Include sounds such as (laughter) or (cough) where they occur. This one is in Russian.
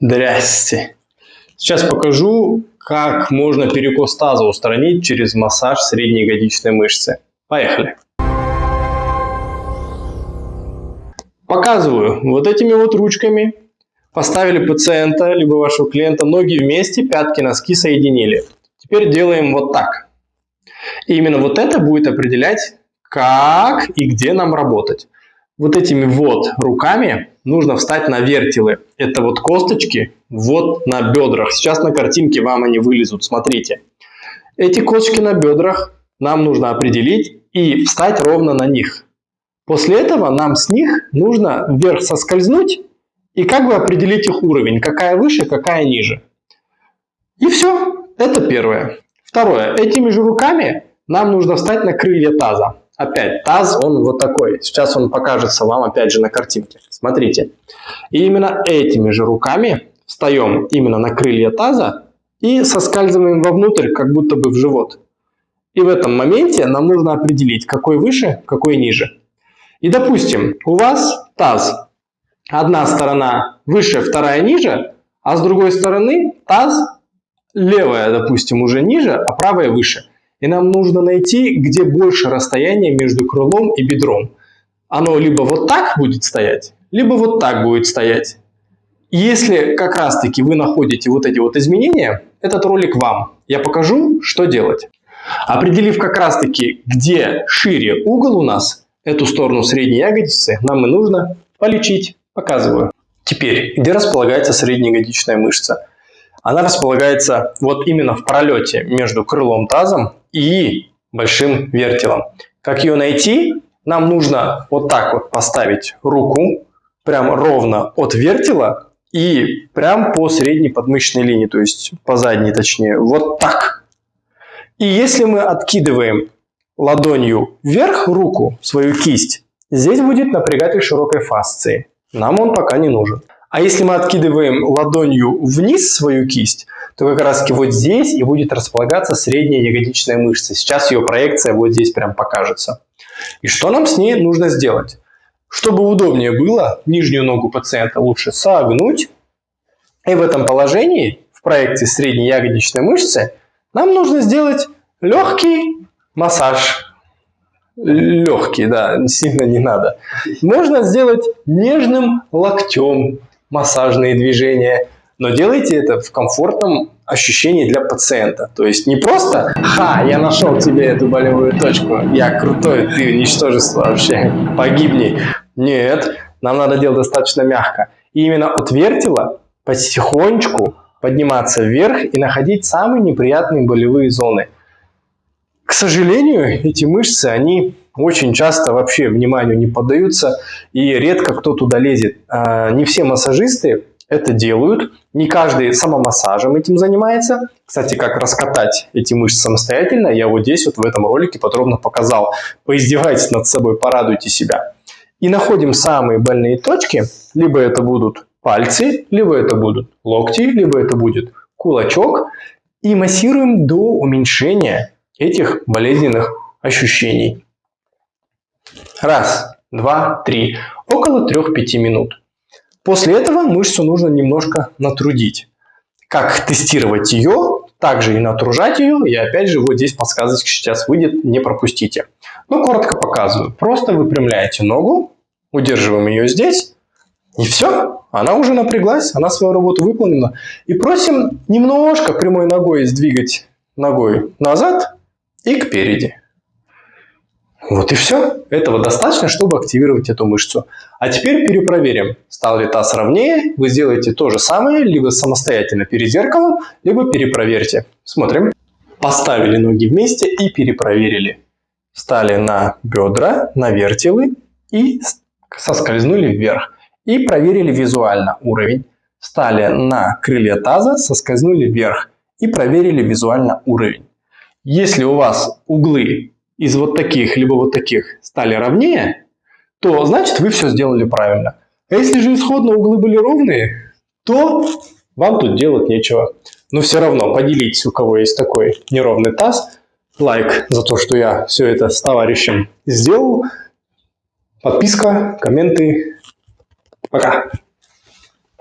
Здрасте. Сейчас покажу, как можно перекос таза устранить через массаж средней ягодичной мышцы. Поехали. Показываю. Вот этими вот ручками поставили пациента, либо вашего клиента ноги вместе, пятки, носки соединили. Теперь делаем вот так. И именно вот это будет определять, как и где нам работать. Вот этими вот руками нужно встать на вертелы. Это вот косточки вот на бедрах. Сейчас на картинке вам они вылезут, смотрите. Эти косточки на бедрах нам нужно определить и встать ровно на них. После этого нам с них нужно вверх соскользнуть и как бы определить их уровень, какая выше, какая ниже. И все, это первое. Второе, этими же руками нам нужно встать на крылья таза. Опять, таз, он вот такой. Сейчас он покажется вам опять же на картинке. Смотрите. И именно этими же руками встаем именно на крылья таза и соскальзываем вовнутрь, как будто бы в живот. И в этом моменте нам нужно определить, какой выше, какой ниже. И допустим, у вас таз, одна сторона выше, вторая ниже, а с другой стороны таз левая, допустим, уже ниже, а правая выше. И нам нужно найти, где больше расстояние между крылом и бедром. Оно либо вот так будет стоять, либо вот так будет стоять. Если как раз таки вы находите вот эти вот изменения, этот ролик вам. Я покажу, что делать. Определив как раз таки, где шире угол у нас, эту сторону средней ягодицы, нам и нужно полечить. Показываю. Теперь, где располагается среднеягодичная мышца? Она располагается вот именно в пролете между крылом тазом и большим вертелом. Как ее найти? Нам нужно вот так вот поставить руку прям ровно от вертела и прям по средней подмышечной линии, то есть по задней точнее, вот так. И если мы откидываем ладонью вверх руку, свою кисть, здесь будет напрягатель широкой фасции. Нам он пока не нужен. А если мы откидываем ладонью вниз свою кисть, то как раз вот здесь и будет располагаться средняя ягодичная мышца. Сейчас ее проекция вот здесь прям покажется. И что нам с ней нужно сделать? Чтобы удобнее было, нижнюю ногу пациента лучше согнуть. И в этом положении, в проекции средней ягодичной мышцы, нам нужно сделать легкий массаж легкий, да, сильно не надо. Можно сделать нежным локтем, массажные движения, но делайте это в комфортном ощущении для пациента. То есть не просто «Ха, я нашел тебе эту болевую точку, я крутой, ты ничтожество вообще, погибни». Нет, нам надо делать достаточно мягко. И именно от вертела потихонечку подниматься вверх и находить самые неприятные болевые зоны. К сожалению, (laughs) эти мышцы, они очень часто вообще вниманию не поддаются и редко кто туда лезет. А, не все массажисты это делают, не каждый самомассажем этим занимается. Кстати, как раскатать эти мышцы самостоятельно, я вот здесь вот в этом ролике подробно показал. Поиздевайтесь над собой, порадуйте себя. И находим самые больные точки, либо это будут пальцы, либо это будут локти, либо это будет кулачок, и массируем до уменьшения этих болезненных ощущений. Раз, два, три. Около 3-5 минут. После этого мышцу нужно немножко натрудить. Как тестировать ее, также и натружать ее. И опять же, вот здесь подсказочка сейчас выйдет, не пропустите. Ну, коротко показываю. Просто выпрямляете ногу, удерживаем ее здесь, и все. Она уже напряглась, она свою работу выполнила. И просим немножко прямой ногой сдвигать ногой назад и кпереди. Вот и все. Этого достаточно, чтобы активировать эту мышцу. А теперь перепроверим, стал ли таз ровнее. Вы сделаете то же самое, либо самостоятельно перед зеркалом, либо перепроверьте. Смотрим. Поставили ноги вместе и перепроверили. Стали на бедра, на вертелы и соскользнули вверх. И проверили визуально уровень. Стали на крылья таза, соскользнули вверх и проверили визуально уровень. Если у вас углы из вот таких, либо вот таких стали ровнее, то значит вы все сделали правильно. А если же исходно углы были ровные, то вам тут делать нечего. Но все равно поделитесь, у кого есть такой неровный таз. Лайк за то, что я все это с товарищем сделал. Подписка, комменты. Пока.